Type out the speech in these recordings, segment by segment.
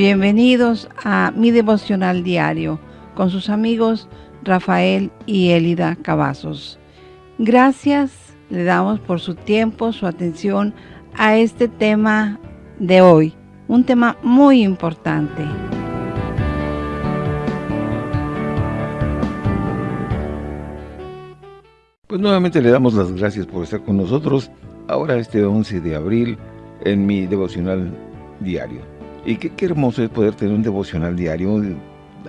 Bienvenidos a mi devocional diario con sus amigos Rafael y Elida Cavazos. Gracias le damos por su tiempo, su atención a este tema de hoy, un tema muy importante. Pues nuevamente le damos las gracias por estar con nosotros ahora este 11 de abril en mi devocional diario. Y qué, hermoso es poder tener un devocional diario,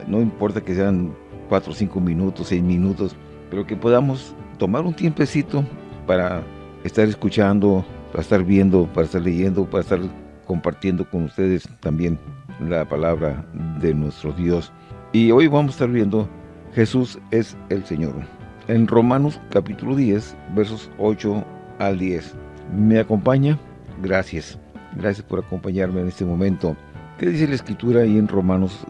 no importa que sean 4, 5 minutos, 6 minutos, pero que podamos tomar un tiempecito para estar escuchando, para estar viendo, para estar leyendo, para estar compartiendo con ustedes también la palabra de nuestro Dios. Y hoy vamos a estar viendo Jesús es el Señor. En Romanos capítulo 10, versos 8 al 10. ¿Me acompaña? Gracias. Gracias por acompañarme en este momento. ¿Qué dice la Escritura ahí en Romanos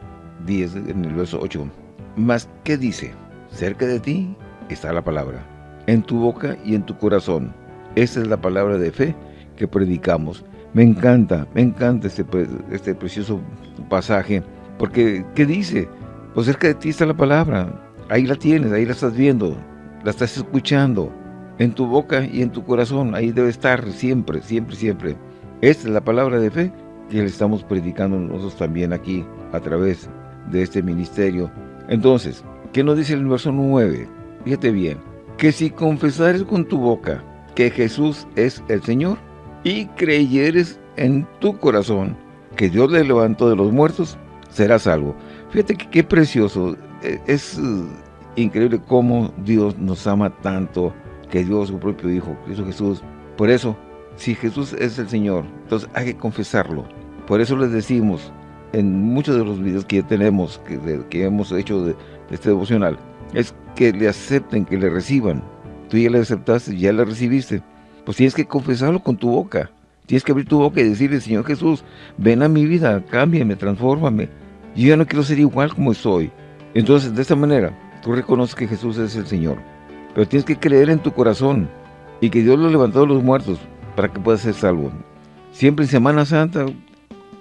10, en el verso 8? Mas, ¿qué dice? Cerca de ti está la palabra, en tu boca y en tu corazón. Esta es la palabra de fe que predicamos. Me encanta, me encanta este, este precioso pasaje, porque ¿qué dice? Pues cerca de ti está la palabra, ahí la tienes, ahí la estás viendo, la estás escuchando, en tu boca y en tu corazón, ahí debe estar siempre, siempre, siempre. Esta es la palabra de fe que le estamos predicando nosotros también aquí a través de este ministerio. Entonces, ¿qué nos dice el verso 9? Fíjate bien, que si confesares con tu boca que Jesús es el Señor y creyeres en tu corazón que Dios le levantó de los muertos, serás salvo. Fíjate que qué precioso, e, es uh, increíble cómo Dios nos ama tanto, que dio su propio Hijo, Cristo Jesús. Por eso, si Jesús es el Señor, entonces hay que confesarlo. Por eso les decimos, en muchos de los videos que tenemos, que, que hemos hecho de, este devocional, es que le acepten, que le reciban. Tú ya le aceptaste, ya le recibiste. Pues tienes que confesarlo con tu boca. Tienes que abrir tu boca y decirle, Señor Jesús, ven a mi vida, cámbiame, transfórmame. Yo ya no quiero ser igual como estoy. Entonces, de esta manera, tú reconoces que Jesús es el Señor. Pero tienes que creer en tu corazón y que Dios lo levantó de los muertos para que puedas ser salvo. Siempre en Semana Santa,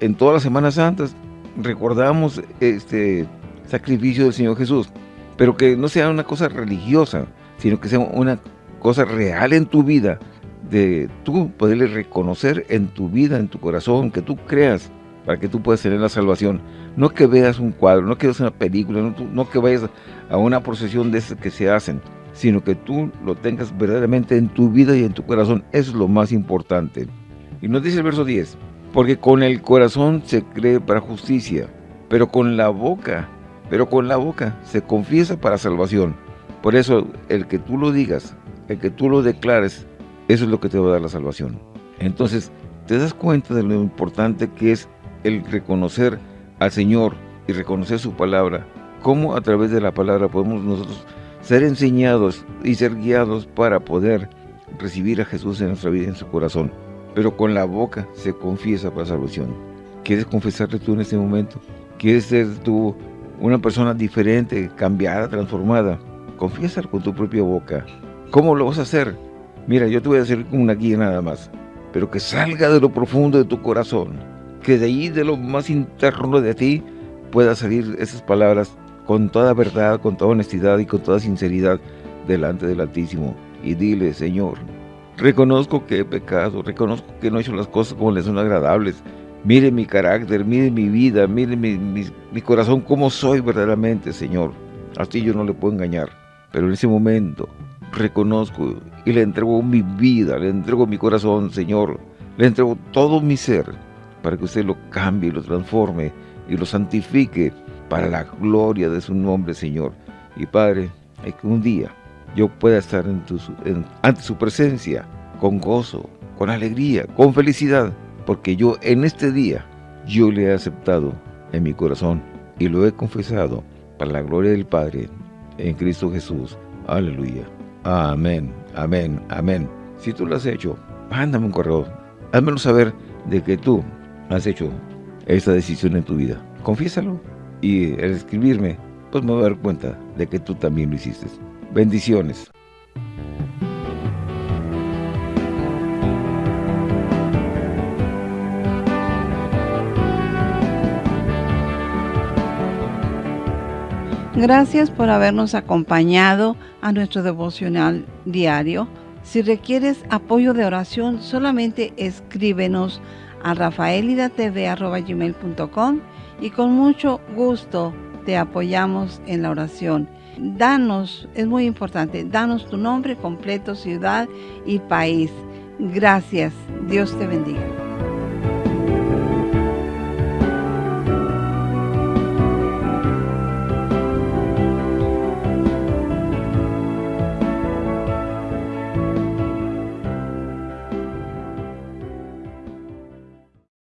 en todas las Semanas Santas, recordamos este sacrificio del Señor Jesús, pero que no sea una cosa religiosa, sino que sea una cosa real en tu vida, de tú poderle reconocer en tu vida, en tu corazón, que tú creas para que tú puedas tener la salvación. No que veas un cuadro, no que veas una película, no, que vayas a una procesión de esas que se hacen, sino que tú lo tengas verdaderamente en tu vida y en tu corazón. Eso es lo más importante. Y nos dice el verso 10, porque con el corazón se cree para justicia, pero con la boca, pero con la boca se confiesa para salvación. Por eso, el que tú lo digas, el que tú lo declares, eso es lo que te va a dar la salvación. Entonces, te das cuenta de lo importante que es el reconocer al Señor y reconocer su palabra. Cómo a través de la palabra podemos nosotros ser enseñados y ser guiados para poder recibir a Jesús en nuestra vida, en su corazón. Pero con la boca se confiesa para salvación. ¿Quieres confesarte tú en este momento? ¿Quieres ser tú una persona diferente, cambiada, transformada? Confiésalo con tu propia boca. ¿Cómo lo vas a hacer? Mira, yo te voy a hacer una guía nada más, pero que salga de lo profundo de tu corazón, que de ahí, de lo más interno de ti, puedan salir esas palabras con toda verdad, con toda honestidad y con toda sinceridad delante del Altísimo. Y dile, Señor, reconozco que he pecado, reconozco que no he hecho las cosas como les son agradables. Mire mi carácter, mire mi vida, mire mi, corazón, cómo soy verdaderamente, Señor. Así yo no le puedo engañar. Pero en ese momento reconozco y le entrego mi vida, le entrego mi corazón, Señor. Le entrego todo mi ser para que usted lo cambie, lo transforme y lo santifique para la gloria de su nombre, Señor. Y Padre, es que un día yo pueda estar ante su presencia con gozo, con alegría, con felicidad, porque yo en este día, yo le he aceptado en mi corazón y lo he confesado para la gloria del Padre en Cristo Jesús. Aleluya. Amén, amén, amén. Si tú lo has hecho, mándame un correo. Házmelo saber de que tú has hecho esta decisión en tu vida. Confiésalo y al escribirme, pues me voy a dar cuenta de que tú también lo hiciste. Bendiciones. Gracias por habernos acompañado a nuestro devocional diario. Si requieres apoyo de oración, solamente escríbenos a rafaelidatv.com y con mucho gusto te apoyamos en la oración. Danos, es muy importante, danos tu nombre completo, ciudad y país. Gracias. Dios te bendiga.